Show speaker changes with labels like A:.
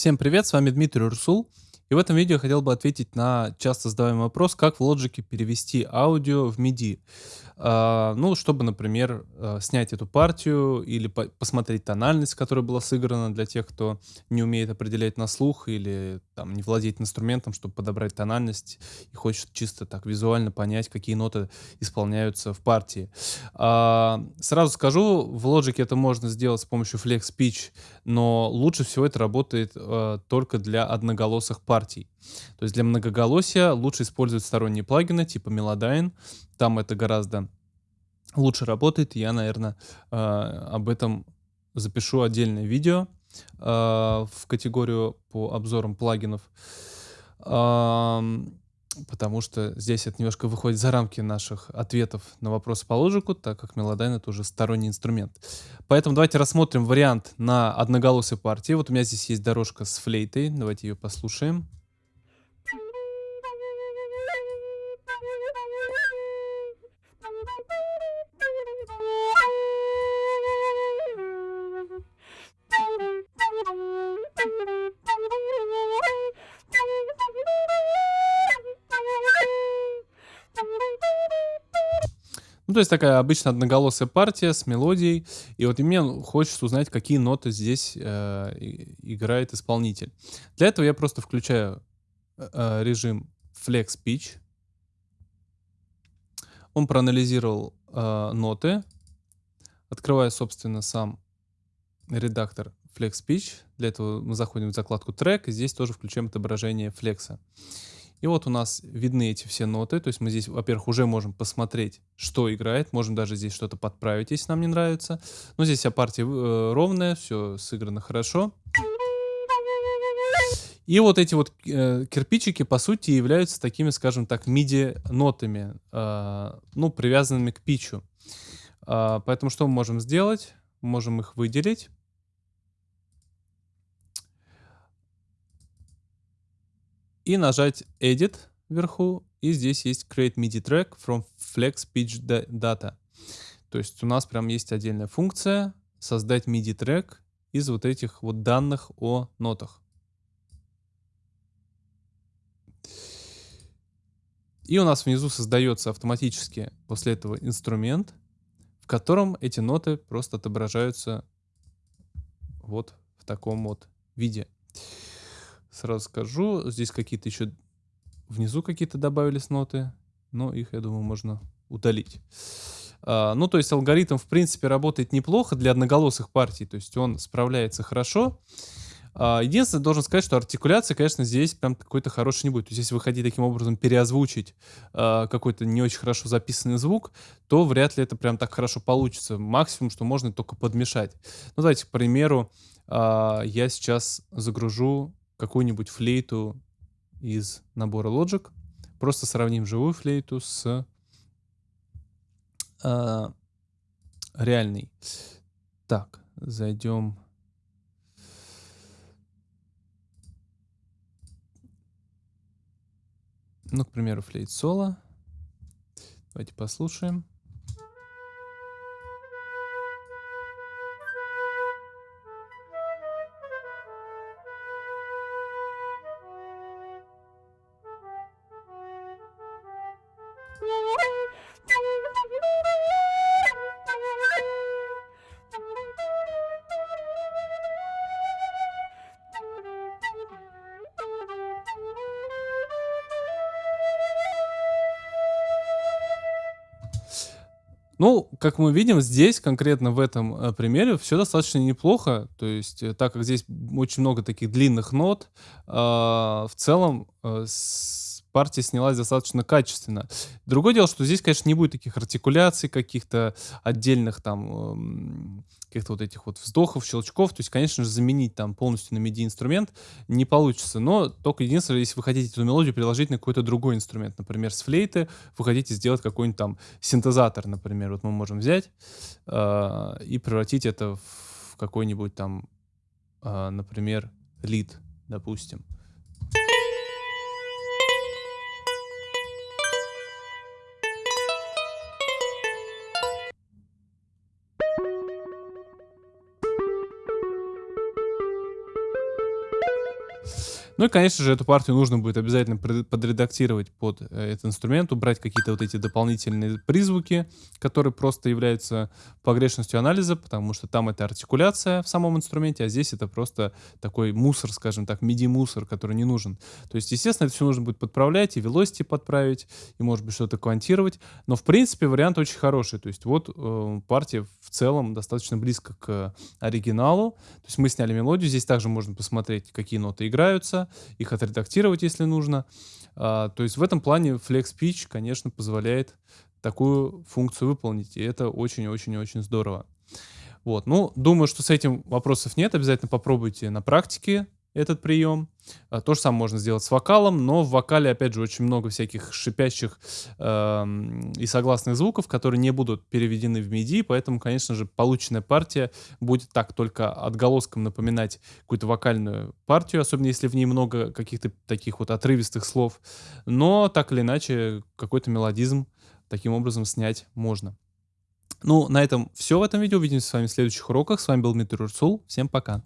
A: Всем привет, с вами Дмитрий Урсул. И в этом видео хотел бы ответить на часто задаваемый вопрос, как в Logic перевести аудио в MIDI. А, ну, чтобы, например, а, снять эту партию или по посмотреть тональность, которая была сыграна для тех, кто не умеет определять на слух или там не владеет инструментом, чтобы подобрать тональность и хочет чисто так визуально понять, какие ноты исполняются в партии. А, сразу скажу, в Logic это можно сделать с помощью Flex Pitch, но лучше всего это работает только для одноголосых партий. То есть для многоголосия лучше использовать сторонние плагины типа Melodyne, там это гораздо лучше работает. Я, наверное, э, об этом запишу отдельное видео э, в категорию по обзорам плагинов. Потому что здесь это немножко выходит за рамки наших ответов на вопросы по лоджику, так как Melodyne это уже сторонний инструмент. Поэтому давайте рассмотрим вариант на одноголосой партии. Вот у меня здесь есть дорожка с флейтой. Давайте ее послушаем. Ну, то есть такая обычно одноголосая партия с мелодией. И вот мне хочется узнать, какие ноты здесь э, играет исполнитель. Для этого я просто включаю э, э режим Flex Pitch. Он проанализировал э, ноты. Открываю, собственно, сам редактор Flex Pitch. Для этого мы заходим в закладку трек, и здесь тоже включаем отображение флекса. И вот у нас видны эти все ноты, то есть мы здесь, во-первых, уже можем посмотреть, что играет, можем даже здесь что-то подправить, если нам не нравится. Но здесь вся партия э, ровная, все сыграно хорошо. И вот эти вот э, кирпичики, по сути, являются такими, скажем так, MIDI-нотами, э, ну, привязанными к питчу. Э, поэтому что мы можем сделать? Можем их выделить. И нажать Edit вверху, и здесь есть Create MIDI Track from Flex Pitch Data. То есть у нас прям есть отдельная функция создать MIDI трек из вот этих вот данных о нотах. И у нас внизу создается автоматически после этого инструмент, в котором эти ноты просто отображаются вот в таком вот виде. Сразу скажу, здесь какие-то еще внизу какие-то добавились ноты, но их, я думаю, можно удалить. А, ну, то есть алгоритм, в принципе, работает неплохо для одноголосых партий, то есть он справляется хорошо. А, единственное, должен сказать, что артикуляция, конечно, здесь прям какой-то хороший не будет. То есть если вы таким образом переозвучить а, какой-то не очень хорошо записанный звук, то вряд ли это прям так хорошо получится. Максимум, что можно, только подмешать. Ну, давайте, к примеру, а, я сейчас загружу какую-нибудь флейту из набора Logic. Просто сравним живую флейту с э, реальной. Так, зайдем. Ну, к примеру, флейт соло. Давайте послушаем. Ну, как мы видим, здесь, конкретно в этом э, примере, все достаточно неплохо. То есть, э, так как здесь очень много таких длинных нот, э, в целом э, партия снялась достаточно качественно. Другое дело, что здесь, конечно, не будет таких артикуляций, каких-то отдельных там... Э, каких-то вот этих вот вздохов, щелчков. То есть, конечно же, заменить там полностью на MIDI-инструмент не получится. Но только единственное, если вы хотите эту мелодию переложить на какой-то другой инструмент. Например, с флейты вы хотите сделать какой-нибудь там синтезатор, например. Вот мы можем взять э, и превратить это в какой-нибудь там, э, например, лид, допустим. Ну и, конечно же, эту партию нужно будет обязательно подредактировать под э, этот инструмент, убрать какие-то вот эти дополнительные призвуки, которые просто являются погрешностью анализа, потому что там это артикуляция в самом инструменте, а здесь это просто такой мусор, скажем так, MIDI-мусор, который не нужен. То есть, естественно, это все нужно будет подправлять, и velocity подправить, и, может быть, что-то квантировать. Но, в принципе, вариант очень хороший. То есть, вот э, партия в целом достаточно близко к оригиналу. То есть, мы сняли мелодию. Здесь также можно посмотреть, какие ноты играются, их отредактировать, если нужно. А, то есть, в этом плане Flex Pitch, конечно, позволяет такую функцию выполнить. И это очень-очень-очень здорово. Вот. Ну, думаю, что с этим вопросов нет. Обязательно попробуйте на практике этот прием. А, то же самое можно сделать с вокалом, но в вокале, опять же, очень много всяких шипящих э, и согласных звуков, которые не будут переведены в MIDI, поэтому, конечно же, полученная партия будет так только отголоском напоминать какую-то вокальную партию, особенно если в ней много каких-то таких вот отрывистых слов, но так или иначе какой-то мелодизм таким образом снять можно. Ну, на этом все в этом видео. Увидимся с вами в следующих уроках. С вами был Дмитрий Урсул. Всем пока.